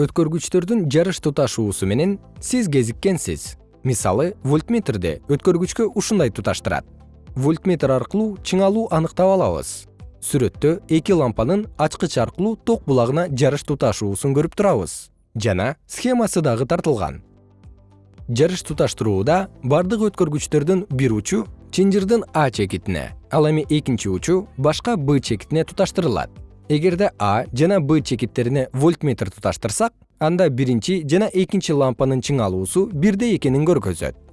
өткөргүчтөрдүн жарыш туташуусу менен сиз кезиккенсиз. Мисалы вольтметрде өткөргүчкө ушундай туташтырат. Вольтметр аркылуу чыңалуу аныктап алабыз. Сүрөттө эки лампанын ачкыч аркылуу ток булагына жарыш туташуусун көрүп турабыз. Жана схемасы дагы тартылган. Жарыш туташтырууда бардык өткөргүчтөрдүн бир учу чынжырдын а чекитине ал эми экинчи учу башка б чекитине туташтырылат эгерде а жана б чекиттерине вольтметр туташтырсак анда биринчи жана экинчи лампанын чыңалуусу бирдей экенин көргөзөт